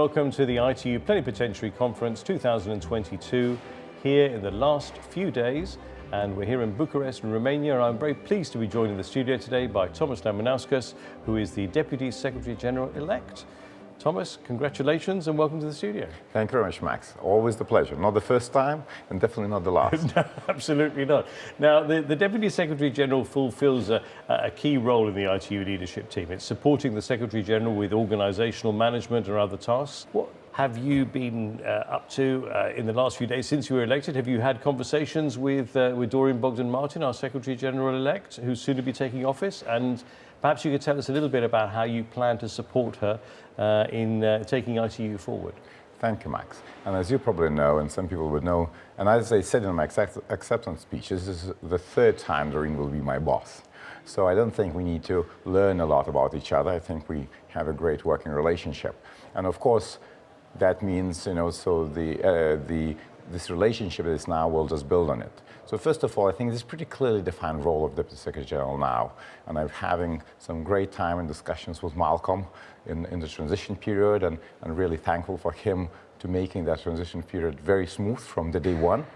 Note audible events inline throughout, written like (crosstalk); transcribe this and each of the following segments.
welcome to the ITU Plenipotentiary Conference 2022 here in the last few days and we're here in Bucharest in Romania. I'm very pleased to be joined in the studio today by Thomas Lamanauskas, who is the Deputy Secretary General-elect. Thomas, congratulations and welcome to the studio. Thank you very much, Max. Always the pleasure. Not the first time and definitely not the last. (laughs) no, absolutely not. Now, the, the Deputy Secretary General fulfills a, a, key role in the ITU leadership team. It's supporting the Secretary General with organizational management and other tasks. What have you been uh, up to uh, in the last few days since you were elected? Have you had conversations with, uh, with Doreen Bogdan-Martin, our Secretary General-elect, who's soon to be taking office? And Perhaps you could tell us a little bit about how you plan to support her uh, in uh, taking ITU forward. Thank you, Max. And as you probably know, and some people would know, and as I said in my acceptance speech, this is the third time Doreen will be my boss. So I don't think we need to learn a lot about each other. I think we have a great working relationship. And of course, that means, you know, so the, uh, the this relationship is now, we'll just build on it. So first of all, I think this is pretty clearly defined role of Deputy Secretary General now. And I'm having some great time and discussions with Malcolm in, in the transition period and, and really thankful for him to making that transition period very smooth from the day one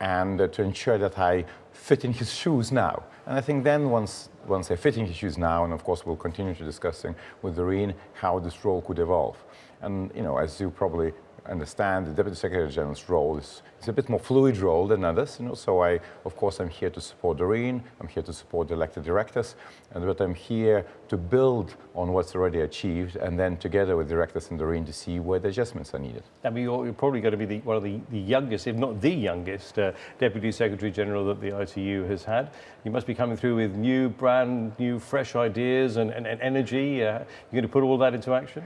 and uh, to ensure that I fit in his shoes now. And I think then once, once I fit in his shoes now, and of course we'll continue to discussing with Doreen how this role could evolve. And, you know, as you probably understand the Deputy Secretary General's role is, is a bit more fluid role than others, you know, so I, of course, I'm here to support Doreen, I'm here to support the elected directors, and but I'm here to build on what's already achieved, and then together with directors and Doreen to see where the adjustments are needed. I mean, you're, you're probably going to be the, one of the, the youngest, if not the youngest, uh, Deputy Secretary General that the ITU has had. You must be coming through with new, brand new, fresh ideas and, and, and energy. Uh, you're going to put all that into action?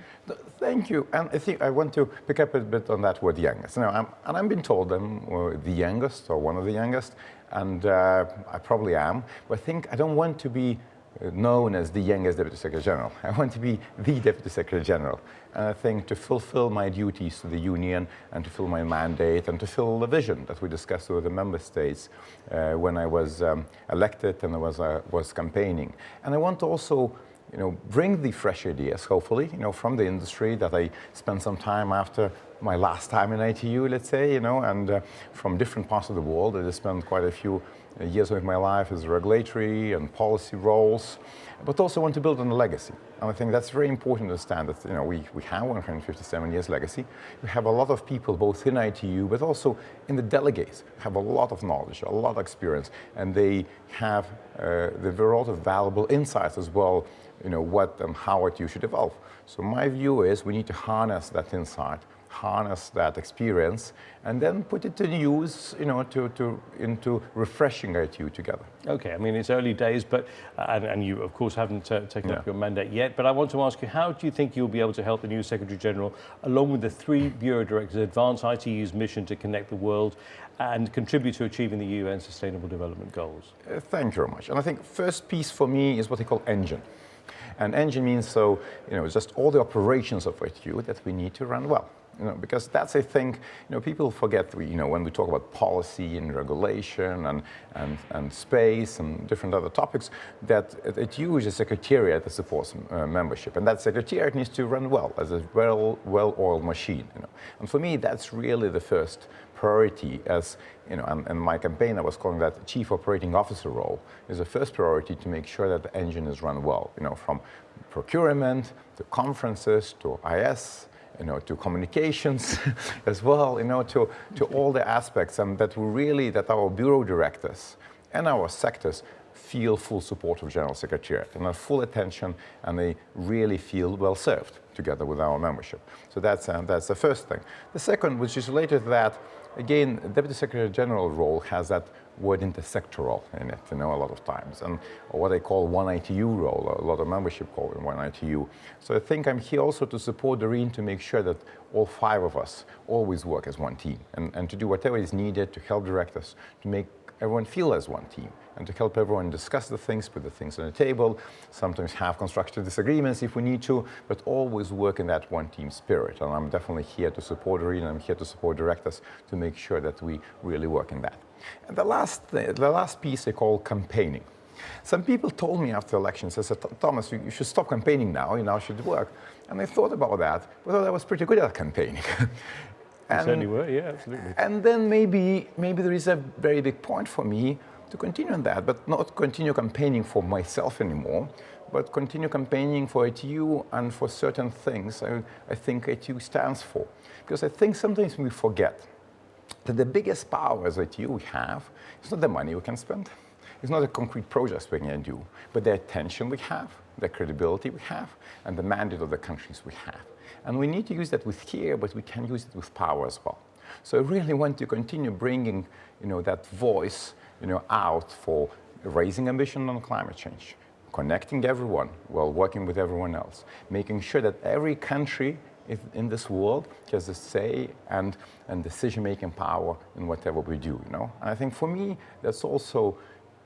Thank you. And I think I want to pick up a bit on that word youngest. Now, I'm, and I've been told I'm the youngest or one of the youngest, and uh, I probably am. But I think I don't want to be uh, known as the youngest Deputy Secretary General. (laughs) I want to be the Deputy Secretary General. And I think to fulfill my duties to the Union and to fill my mandate and to fill the vision that we discussed with the Member States uh, when I was um, elected and I was, uh, was campaigning. And I want to also you know, bring the fresh ideas, hopefully, you know, from the industry that I spent some time after my last time in ITU, let's say, you know, and uh, from different parts of the world. I spent quite a few uh, years of my life as regulatory and policy roles, but also want to build on a legacy. And I think that's very important to understand that, you know, we, we have 157 years legacy. We have a lot of people, both in ITU, but also in the delegates, have a lot of knowledge, a lot of experience, and they have, uh, a lot of valuable insights as well you know, what and how ITU should evolve. So my view is we need to harness that insight, harness that experience, and then put it to use, you know, to, to into refreshing ITU together. Okay, I mean, it's early days, but, uh, and, and you, of course, haven't uh, taken yeah. up your mandate yet, but I want to ask you, how do you think you'll be able to help the new Secretary General, along with the three Bureau Directors, advance ITU's mission to connect the world and contribute to achieving the UN Sustainable Development Goals? Uh, thank you very much. And I think first piece for me is what they call engine. And engine means so, you know, just all the operations of ITU that we need to run well. You know, because that's, I think, you know, people forget, you know, when we talk about policy and regulation and, and, and space and different other topics, that it uses a secretariat that supports uh, membership. And that secretariat needs to run well, as a well, well-oiled machine, you know. And for me, that's really the first priority as, you know, and, and my campaign I was calling that chief operating officer role is the first priority to make sure that the engine is run well, you know, from procurement to conferences to IS, you know, to communications (laughs) as well, you know, to, to all the aspects and that we really, that our bureau directors and our sectors feel full support of General Secretariat and have full attention and they really feel well served together with our membership. So that's, uh, that's the first thing. The second, which is related to that, again, Deputy Secretary General role has that word intersectoral in it, you know, a lot of times, and what I call one ITU role, a lot of membership call it one ITU. So I think I'm here also to support Doreen to make sure that all five of us always work as one team, and, and to do whatever is needed to help direct us, to make everyone feel as one team and to help everyone discuss the things, put the things on the table, sometimes have constructive disagreements if we need to, but always work in that one team spirit. And I'm definitely here to support Doreen, I'm here to support directors to make sure that we really work in that. And the last, the last piece I call campaigning. Some people told me after elections, they said, Thomas, you should stop campaigning now, you now should work. And I thought about that, but I I was pretty good at campaigning. (laughs) and, certainly were, yeah, absolutely. And then maybe, maybe there is a very big point for me to continue on that, but not continue campaigning for myself anymore, but continue campaigning for ITU and for certain things I, I think ITU stands for. Because I think sometimes we forget that the biggest power as ITU we have is not the money we can spend, it's not the concrete projects we can do, but the attention we have, the credibility we have, and the mandate of the countries we have. And we need to use that with care, but we can use it with power as well. So I really want to continue bringing you know, that voice you know, out for raising ambition on climate change, connecting everyone while working with everyone else, making sure that every country in this world has a say and, and decision-making power in whatever we do, you know? And I think for me, that's also,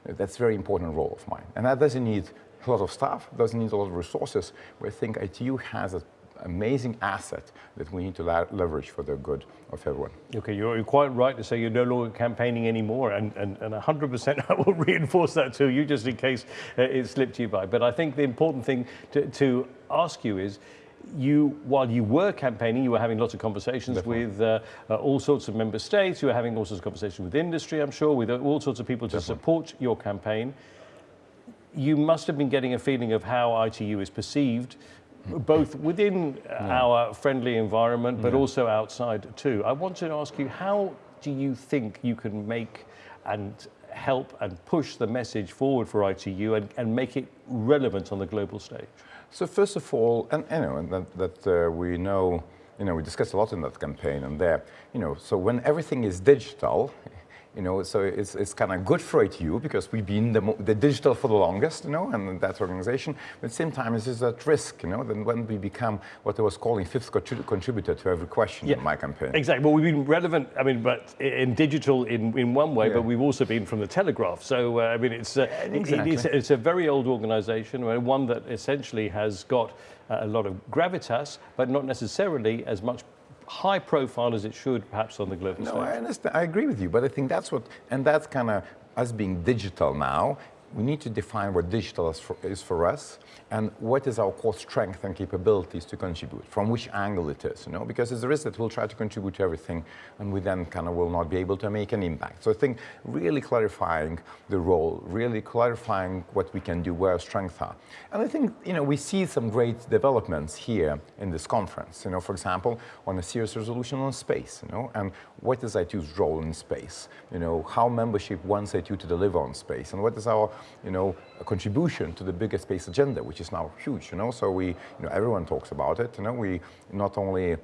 that's a very important role of mine. And that doesn't need a lot of staff, doesn't need a lot of resources, I think ITU has an amazing asset that we need to leverage for the good of everyone. Okay, you're quite right to say you're no longer campaigning anymore, and, and, and 100% (laughs) I will reinforce that to you just in case uh, it slipped you by. But I think the important thing to, to ask you is, you, while you were campaigning, you were having lots of conversations Definitely. with uh, uh, all sorts of member states. You were having all sorts of conversations with industry, I'm sure, with all sorts of people to Definitely. support your campaign. You must have been getting a feeling of how ITU is perceived, both within yeah. our friendly environment, but yeah. also outside too. I want to ask you, how do you think you can make and help and push the message forward for ITU and, and make it relevant on the global stage? So first of all, and you know, that, that uh, we know, you know, we discussed a lot in that campaign and there, you know, so when everything is digital, you know, so it's, it's kind of good for ITU because we've been the, the, digital for the longest, you know, and that organization. But at the same time, it's at risk, you know, then when we become what I was calling fifth contributor to every question yeah, in my campaign. Exactly. Well, we've been relevant, I mean, but in digital in, in one way, yeah. but we've also been from the Telegraph. So, uh, I mean, it's, uh, exactly. it, it's, it's, a very old organization, one that essentially has got uh, a lot of gravitas, but not necessarily as much high profile as it should perhaps on the global no, stage. I understand. I agree with you, but I think that's what, and that's kind of us being digital now. We need to define what digital is for, is for us and what is our core strength and capabilities to contribute, from which angle it is, you know, because there's that we'll try to contribute to everything and we then kind of will not be able to make an impact. So I think really clarifying the role, really clarifying what we can do, where our strengths are. And I think, you know, we see some great developments here in this conference, you know, for example, on a serious resolution on space, you know, and what is ITU's role in space, you know, how membership wants ITU to deliver on space, and what is our, you know, a contribution to the bigger space agenda, which is now huge, you know, so we, you know, everyone talks about it, you know, we not only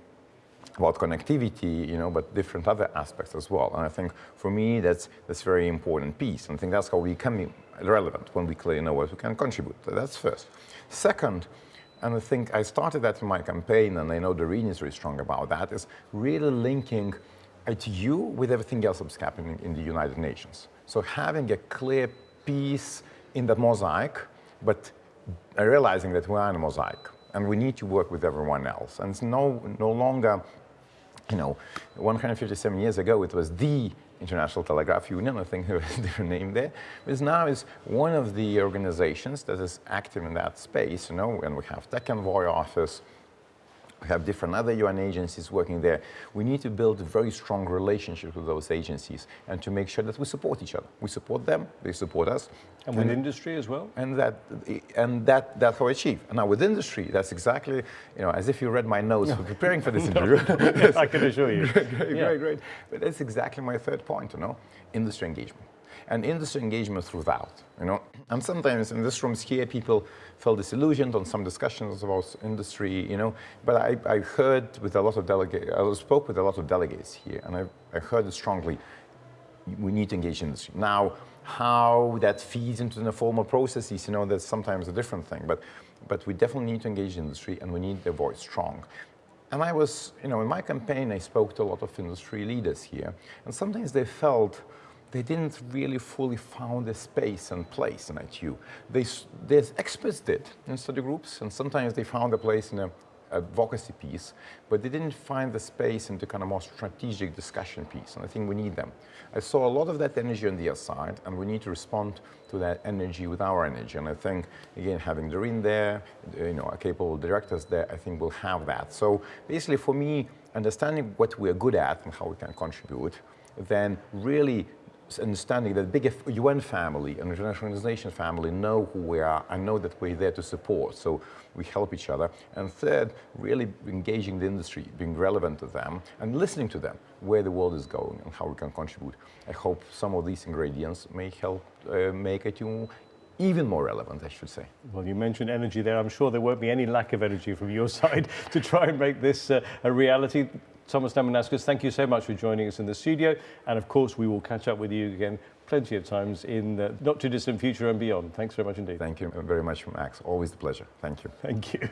about connectivity, you know, but different other aspects as well. And I think for me, that's that's very important piece. And I think that's how we become relevant when we clearly know what we can contribute. That's first. Second, and I think I started that in my campaign, and I know the region is very strong about that, is really linking ITU with everything else that's happening in the United Nations. So having a clear piece in that mosaic, but realizing that we are in a mosaic and we need to work with everyone else. And it's no, no longer, you know, 157 years ago, it was the International Telegraph Union, I think (laughs) there was a different name there, but now is one of the organizations that is active in that space, you know, and we have Tech Envoy Office, we have different other UN agencies working there. We need to build a very strong relationship with those agencies and to make sure that we support each other. We support them, they support us. And with and, industry as well? And that, and that, that's how I achieve. And now with industry, that's exactly, you know, as if you read my notes for preparing for this (laughs) interview. (laughs) I can assure you. (laughs) great, great, yeah. great, great. But that's exactly my third point, you know, industry engagement and industry engagement throughout, you know. And sometimes in this rooms here, people felt disillusioned on some discussions about industry, you know, but I, I heard with a lot of delegates, I spoke with a lot of delegates here, and I, I heard it strongly, we need to engage industry. Now, how that feeds into the formal processes, you know, that's sometimes a different thing, but, but we definitely need to engage industry and we need their voice strong. And I was, you know, in my campaign, I spoke to a lot of industry leaders here, and sometimes they felt they didn't really fully found a space and place in ITU. They, the experts did in study groups, and sometimes they found a place in a, advocacy piece, but they didn't find the space into kind of more strategic discussion piece, and I think we need them. I saw a lot of that energy on the other side, and we need to respond to that energy with our energy. And I think, again, having Doreen there, you know, capable directors there, I think we'll have that. So basically, for me, understanding what we're good at and how we can contribute, then really understanding that big UN family and international organization family know who we are and know that we're there to support. So we help each other. And third, really engaging the industry, being relevant to them and listening to them, where the world is going and how we can contribute. I hope some of these ingredients may help uh, make it even more relevant, I should say. Well, you mentioned energy there. I'm sure there won't be any lack of energy from your (laughs) side to try and make this uh, a reality. Thomas Lamanauskas, thank you so much for joining us in the studio. And of course, we will catch up with you again plenty of times in the not too distant future and beyond. Thanks very much indeed. Thank you very much, Max. Always a pleasure. Thank you. Thank you.